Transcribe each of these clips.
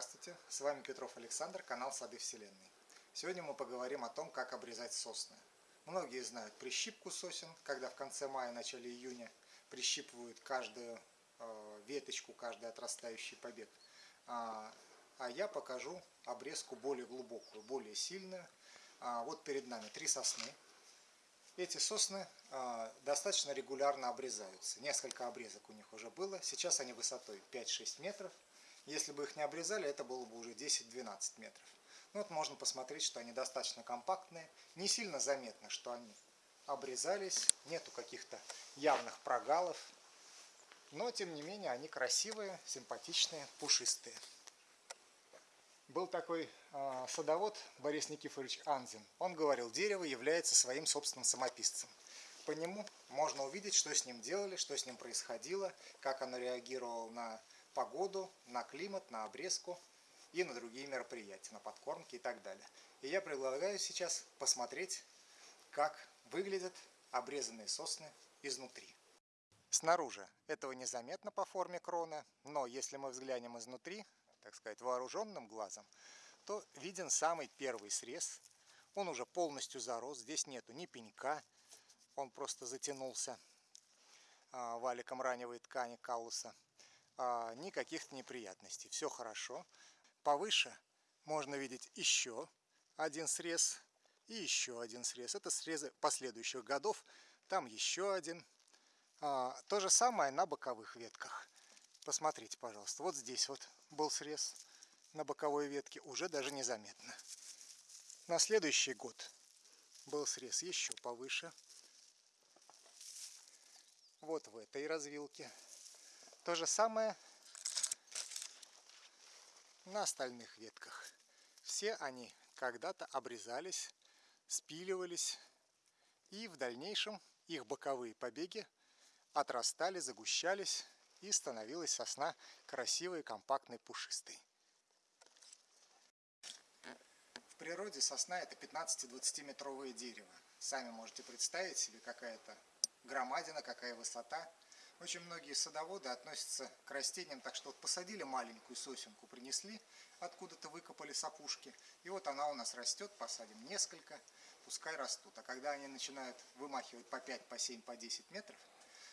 Здравствуйте, с вами Петров Александр, канал Сады Вселенной. Сегодня мы поговорим о том, как обрезать сосны. Многие знают прищипку сосен, когда в конце мая, начале июня прищипывают каждую э, веточку, каждый отрастающий побег. А, а я покажу обрезку более глубокую, более сильную. А, вот перед нами три сосны. Эти сосны э, достаточно регулярно обрезаются. Несколько обрезок у них уже было. Сейчас они высотой 5-6 метров. Если бы их не обрезали, это было бы уже 10-12 метров. Ну, вот можно посмотреть, что они достаточно компактные. Не сильно заметно, что они обрезались. Нету каких-то явных прогалов. Но, тем не менее, они красивые, симпатичные, пушистые. Был такой э, садовод Борис Никифорович Анзин. Он говорил, дерево является своим собственным самописцем. По нему можно увидеть, что с ним делали, что с ним происходило, как оно реагировало на погоду, на климат, на обрезку и на другие мероприятия, на подкормки и так далее. И я предлагаю сейчас посмотреть, как выглядят обрезанные сосны изнутри. Снаружи этого незаметно по форме крона, но если мы взглянем изнутри, так сказать, вооруженным глазом, то виден самый первый срез. Он уже полностью зарос, здесь нету ни пенька, он просто затянулся а, валиком раневой ткани каллуса а, никаких неприятностей. Все хорошо. Повыше можно видеть еще один срез и еще один срез. Это срезы последующих годов. Там еще один. А, то же самое на боковых ветках. Посмотрите, пожалуйста. Вот здесь вот был срез на боковой ветке. Уже даже незаметно. На следующий год был срез еще повыше. Вот в этой развилке. То же самое на остальных ветках. Все они когда-то обрезались, спиливались, и в дальнейшем их боковые побеги отрастали, загущались, и становилась сосна красивой, компактной, пушистой. В природе сосна это 15-20 метровое дерево. Сами можете представить себе, какая это громадина, какая высота. Очень многие садоводы относятся к растениям так, что вот посадили маленькую сосенку, принесли, откуда-то выкопали сапушки, и вот она у нас растет, посадим несколько, пускай растут. А когда они начинают вымахивать по 5, по 7, по 10 метров,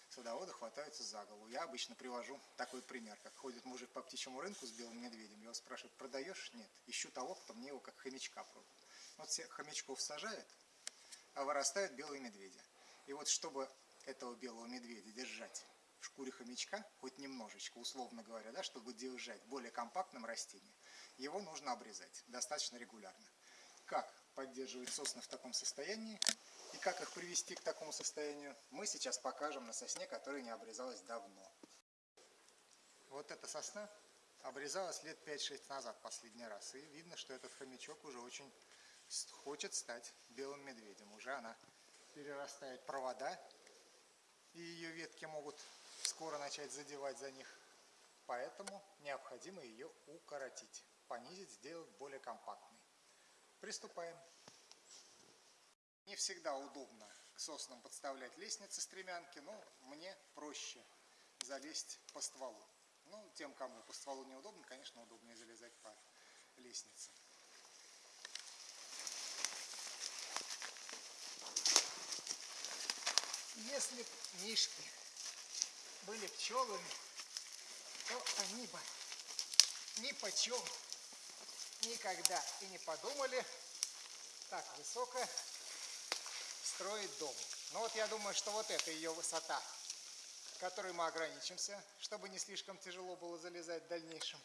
садоводы хватаются за голову. Я обычно привожу такой пример, как ходит мужик по птичьему рынку с белым медведем, его спрашивают, продаешь? Нет. Ищу того, кто мне его как хомячка продает. Вот все хомячков сажают, а вырастают белые медведи. И вот чтобы этого белого медведя держать в шкуре хомячка, хоть немножечко, условно говоря, да, чтобы держать более компактным растение, его нужно обрезать достаточно регулярно. Как поддерживать сосны в таком состоянии и как их привести к такому состоянию, мы сейчас покажем на сосне, которая не обрезалась давно. Вот эта сосна обрезалась лет 5-6 назад последний раз. И видно, что этот хомячок уже очень хочет стать белым медведем. Уже она перерастает провода, и ее ветки могут скоро начать задевать за них. Поэтому необходимо ее укоротить, понизить, сделать более компактной. Приступаем. Не всегда удобно к соснам подставлять лестницы-стремянки, но мне проще залезть по стволу. Ну, тем, кому по стволу неудобно, конечно, удобнее залезать по лестнице. Если мишки были пчелами, то они бы ни почем никогда и не подумали так высоко строить дом. Но вот я думаю, что вот это ее высота, которой мы ограничимся, чтобы не слишком тяжело было залезать в дальнейшем.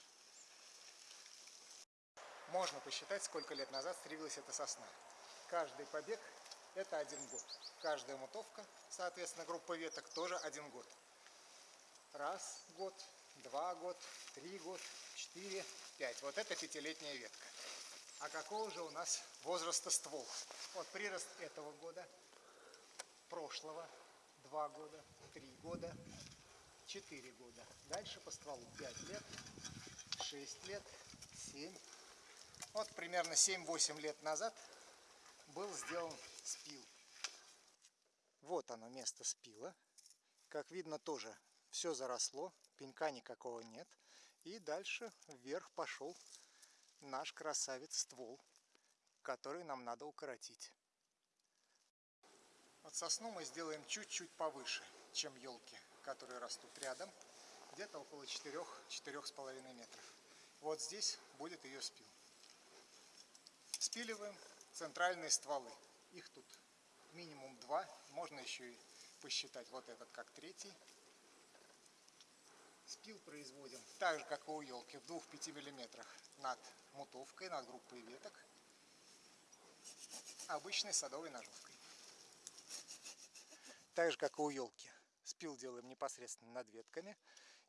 Можно посчитать, сколько лет назад стриглась эта сосна. Каждый побег – это один год. Каждая мутовка, соответственно, группа веток тоже один год. Раз год, два год, три год, четыре, пять. Вот это пятилетняя ветка. А какого же у нас возраста ствол? Вот прирост этого года, прошлого, два года, три года, четыре года. Дальше по стволу пять лет, шесть лет, семь. Вот примерно 7-8 лет назад был сделан спил. Вот оно место спила. Как видно тоже все заросло, пенька никакого нет. И дальше вверх пошел наш красавец ствол, который нам надо укоротить. Вот сосну мы сделаем чуть-чуть повыше, чем елки, которые растут рядом, где-то около 4-4,5 метров. Вот здесь будет ее спил. Спиливаем центральные стволы. Их тут минимум два, можно еще и посчитать вот этот как третий. Спил производим так же, как и у елки, в 2-5 миллиметрах над мутовкой, над группой веток, обычной садовой ножовкой. Так же, как и у елки, спил делаем непосредственно над ветками.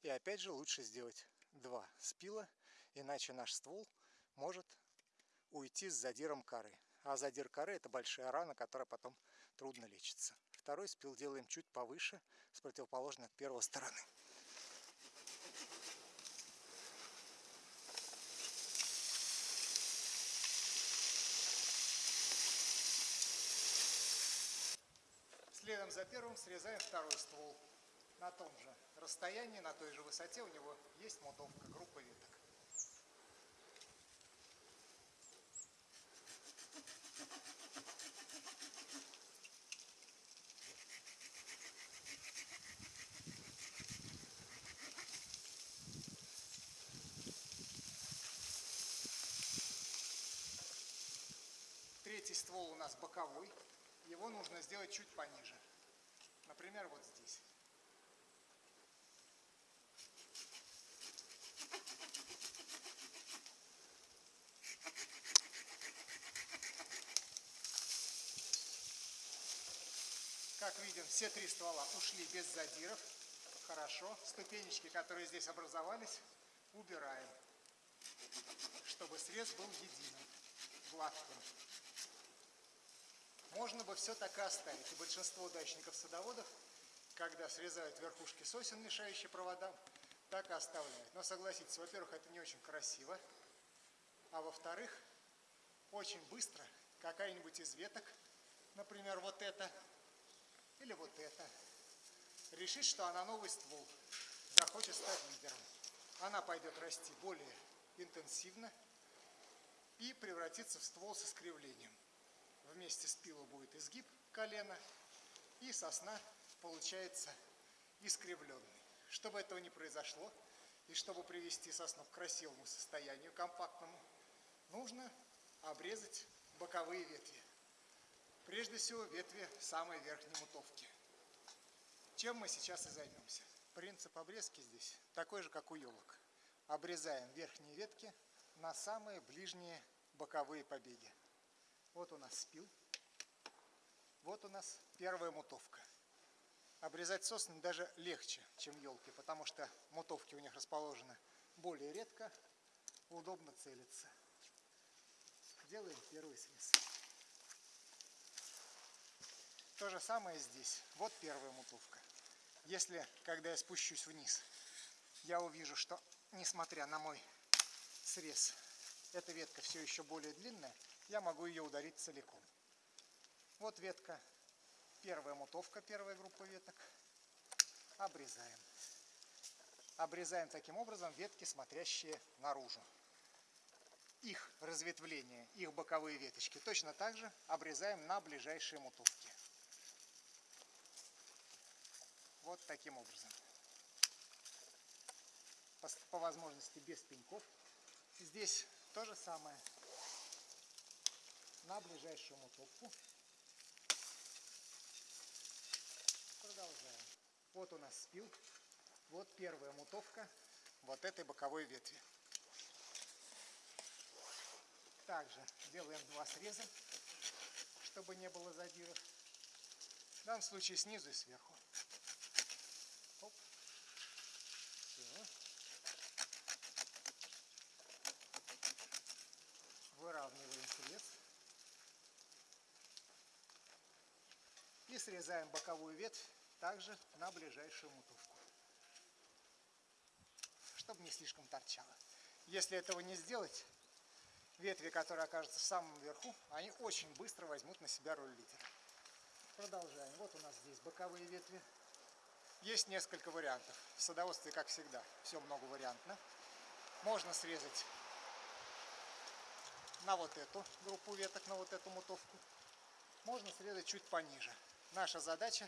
И опять же лучше сделать два спила, иначе наш ствол может уйти с задиром коры. А задир коры это большая рана, которая потом трудно лечится. Второй спил делаем чуть повыше, с противоположной от первой стороны. Следом за первым срезаем второй ствол. На том же расстоянии, на той же высоте у него есть мотовка, группа веток. Третий ствол у нас боковой. Его нужно сделать чуть пониже. Например, вот здесь. Как видим, все три ствола ушли без задиров. Хорошо. Ступенечки, которые здесь образовались, убираем, чтобы срез был единым, гладким. Можно бы все так и оставить. И большинство дачников-садоводов, когда срезают верхушки сосен, мешающие проводам, так и оставляют. Но согласитесь, во-первых, это не очень красиво, а во-вторых, очень быстро какая-нибудь из веток, например, вот эта или вот эта, решит, что она новый ствол, захочет стать лидером. Она пойдет расти более интенсивно и превратится в ствол с искривлением. Вместе с пилой будет изгиб колена, и сосна получается искривленной. Чтобы этого не произошло, и чтобы привести сосну к красивому состоянию, компактному, нужно обрезать боковые ветви. Прежде всего ветви самой верхней мутовки. Чем мы сейчас и займемся. Принцип обрезки здесь такой же, как у елок. Обрезаем верхние ветки на самые ближние боковые побеги. Вот у нас спил. Вот у нас первая мутовка. Обрезать сосны даже легче, чем елки, потому что мутовки у них расположены более редко, удобно целиться. Делаем первый срез. То же самое здесь. Вот первая мутовка. Если, когда я спущусь вниз, я увижу, что, несмотря на мой срез, эта ветка все еще более длинная, я могу ее ударить целиком. Вот ветка, первая мутовка, первая группа веток. Обрезаем. Обрезаем таким образом ветки, смотрящие наружу. Их разветвление, их боковые веточки точно так же обрезаем на ближайшие мутовки. Вот таким образом. По, по возможности без пеньков. Здесь то же самое на ближайшую мотовку. Продолжаем. Вот у нас спил. Вот первая мутовка вот этой боковой ветви. Также делаем два среза, чтобы не было задиров. В данном случае снизу и сверху. Оп. Все. Выравниваем срез. И срезаем боковую ветвь также на ближайшую мутовку, чтобы не слишком торчало. Если этого не сделать, ветви, которые окажутся в самом верху, они очень быстро возьмут на себя роль лидера. Продолжаем. Вот у нас здесь боковые ветви. Есть несколько вариантов. В садоводстве, как всегда, все много вариантно. можно срезать на вот эту группу веток, на вот эту мутовку. Можно срезать чуть пониже. Наша задача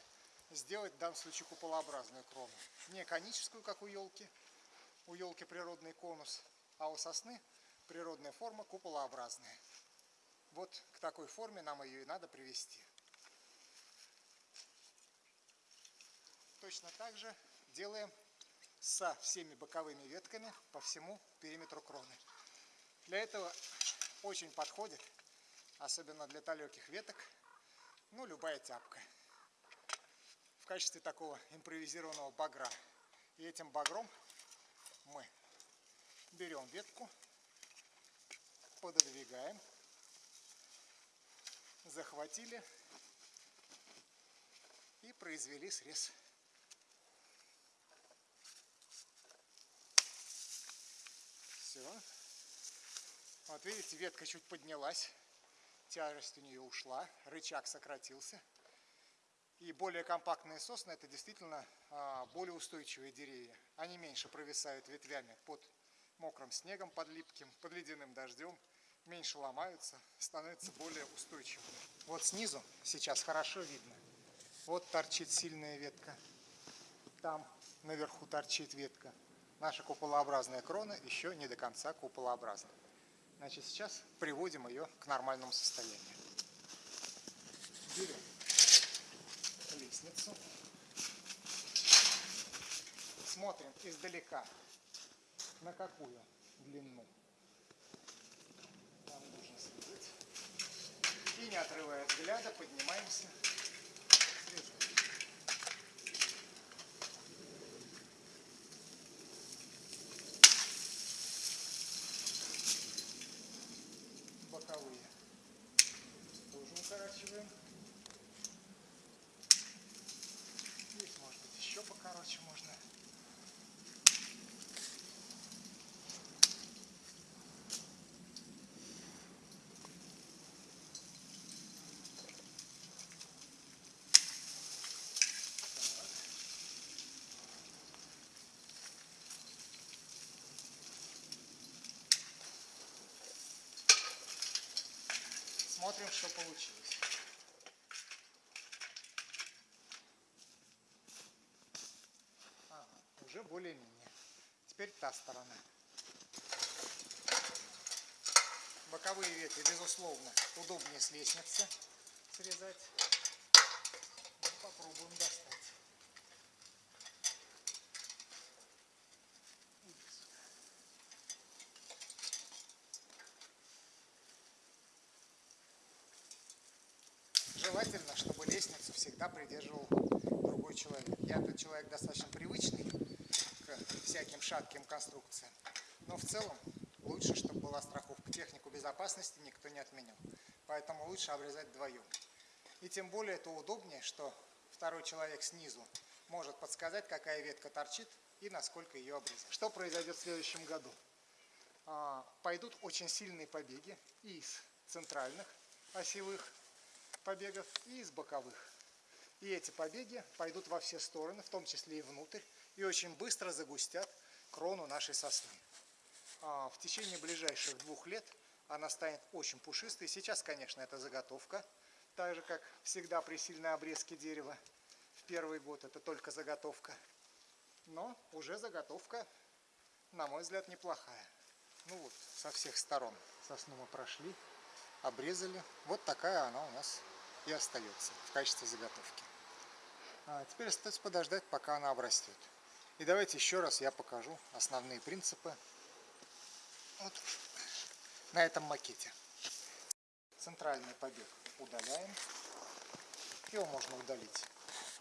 сделать в данном случае куполообразную крону. Не коническую, как у елки. У елки природный конус, а у сосны природная форма куполообразная. Вот к такой форме нам ее и надо привести. Точно так же делаем со всеми боковыми ветками по всему периметру кроны. Для этого очень подходит, особенно для далеких веток, ну, любая тяпка. В качестве такого импровизированного багра. И этим багром мы берем ветку, пододвигаем, захватили и произвели срез. Все. Вот видите, ветка чуть поднялась, тяжесть у нее ушла, рычаг сократился. И более компактные сосны это действительно а, более устойчивые деревья. Они меньше провисают ветвями под мокрым снегом, под липким, под ледяным дождем. Меньше ломаются, становятся более устойчивыми. Вот снизу сейчас хорошо видно. Вот торчит сильная ветка. Там наверху торчит ветка. Наша куполообразная крона еще не до конца куполообразна. Значит, сейчас приводим ее к нормальному состоянию. Берем лестницу. Смотрим издалека, на какую длину нам нужно следить. И не отрывая взгляда, поднимаемся боковые тоже укорачиваем. Здесь может быть покороче можно. Смотрим, что получилось. Уже более-менее. Теперь та сторона. Боковые ветви, безусловно, удобнее с лестницы срезать. Ну, попробуем достать. желательно, чтобы лестницу всегда придерживал другой человек. Я тот человек достаточно привычный всяким шатким конструкциям, но в целом лучше, чтобы была страховка. Технику безопасности никто не отменял, поэтому лучше обрезать вдвоем. И тем более это удобнее, что второй человек снизу может подсказать, какая ветка торчит и насколько ее обрезать. Что произойдет в следующем году? А, пойдут очень сильные побеги из центральных осевых побегов и из боковых. И эти побеги пойдут во все стороны, в том числе и внутрь, и очень быстро загустят крону нашей сосны. А в течение ближайших двух лет она станет очень пушистой. Сейчас, конечно, это заготовка, так же, как всегда при сильной обрезке дерева. В первый год это только заготовка. Но уже заготовка, на мой взгляд, неплохая. Ну вот, со всех сторон сосну мы прошли, обрезали. Вот такая она у нас и остается в качестве заготовки. А теперь остается подождать, пока она обрастет. И давайте еще раз я покажу основные принципы вот на этом макете. Центральный побег удаляем. Его можно удалить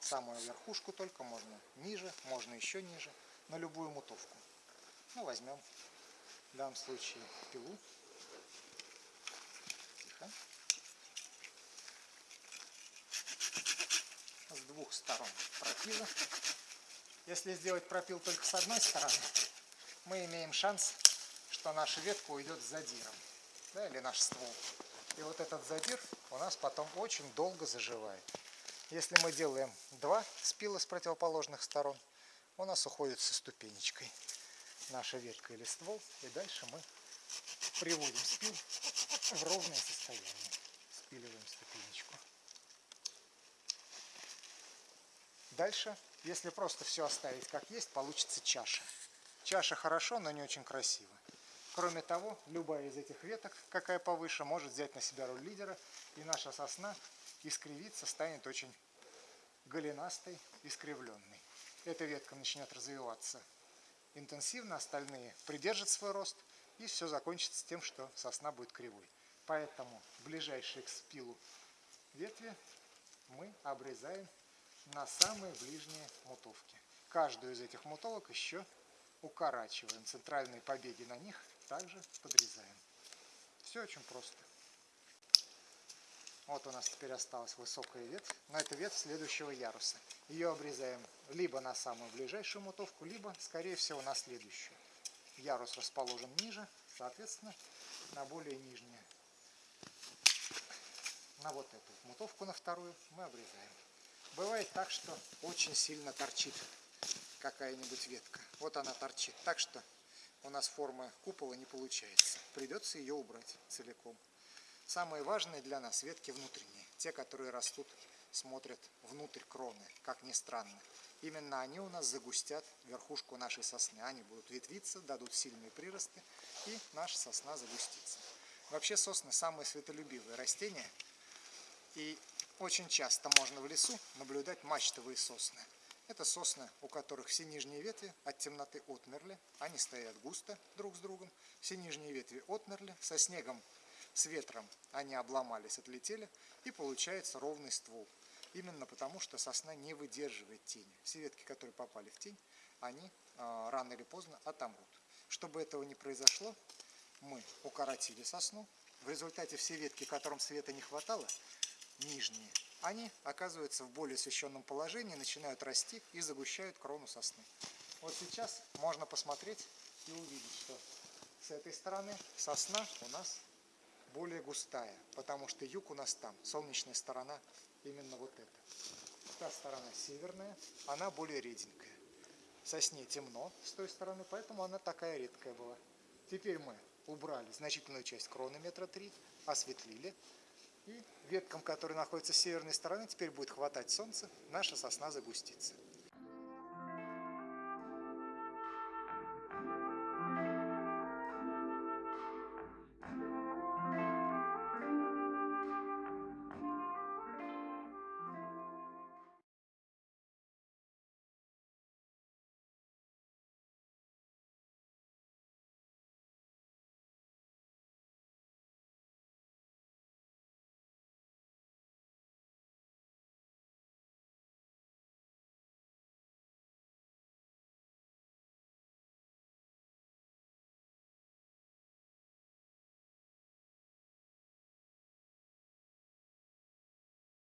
самую верхушку только, можно ниже, можно еще ниже, на любую мутовку. Ну, возьмем в данном случае пилу. Тихо. двух сторон пропила. Если сделать пропил только с одной стороны, мы имеем шанс, что наша ветка уйдет с задиром, да, или наш ствол. И вот этот задир у нас потом очень долго заживает. Если мы делаем два спила с противоположных сторон, у нас уходит со ступенечкой. наша ветка или ствол. И дальше мы приводим спил в ровное состояние. Спиливаем ступенечку. Дальше, если просто все оставить как есть, получится чаша. Чаша хорошо, но не очень красиво. Кроме того, любая из этих веток, какая повыше, может взять на себя роль лидера, и наша сосна искривиться станет очень голенастой, искривленной. Эта ветка начнет развиваться интенсивно, остальные придержат свой рост, и все закончится тем, что сосна будет кривой. Поэтому ближайшие к спилу ветви мы обрезаем на самые ближние мутовки. Каждую из этих мутовок еще укорачиваем. Центральные побеги на них также подрезаем. Все очень просто. Вот у нас теперь осталась высокая ветвь, но это ветвь следующего яруса. Ее обрезаем либо на самую ближайшую мутовку, либо, скорее всего, на следующую. Ярус расположен ниже, соответственно, на более нижнее. На вот эту мутовку, на вторую, мы обрезаем. Бывает так, что очень сильно торчит какая-нибудь ветка. Вот она торчит. Так что у нас форма купола не получается. Придется ее убрать целиком. Самые важные для нас ветки внутренние. Те, которые растут, смотрят внутрь кроны, как ни странно. Именно они у нас загустят верхушку нашей сосны. Они будут ветвиться, дадут сильные приросты, и наша сосна загустится. Вообще сосны самые светолюбивые растения. И очень часто можно в лесу наблюдать мачтовые сосны. Это сосны, у которых все нижние ветви от темноты отмерли, они стоят густо друг с другом, все нижние ветви отмерли, со снегом, с ветром они обломались, отлетели, и получается ровный ствол. Именно потому, что сосна не выдерживает тени. Все ветки, которые попали в тень, они э, рано или поздно отомрут. Чтобы этого не произошло, мы укоротили сосну. В результате все ветки, которым света не хватало, нижние, они оказываются в более освещенном положении, начинают расти и загущают крону сосны. Вот сейчас можно посмотреть и увидеть, что с этой стороны сосна у нас более густая, потому что юг у нас там, солнечная сторона именно вот эта. Та сторона северная, она более реденькая. Сосне темно с той стороны, поэтому она такая редкая была. Теперь мы убрали значительную часть кроны метра три, осветлили, и веткам, которые находятся с северной стороны, теперь будет хватать солнца, наша сосна загустится.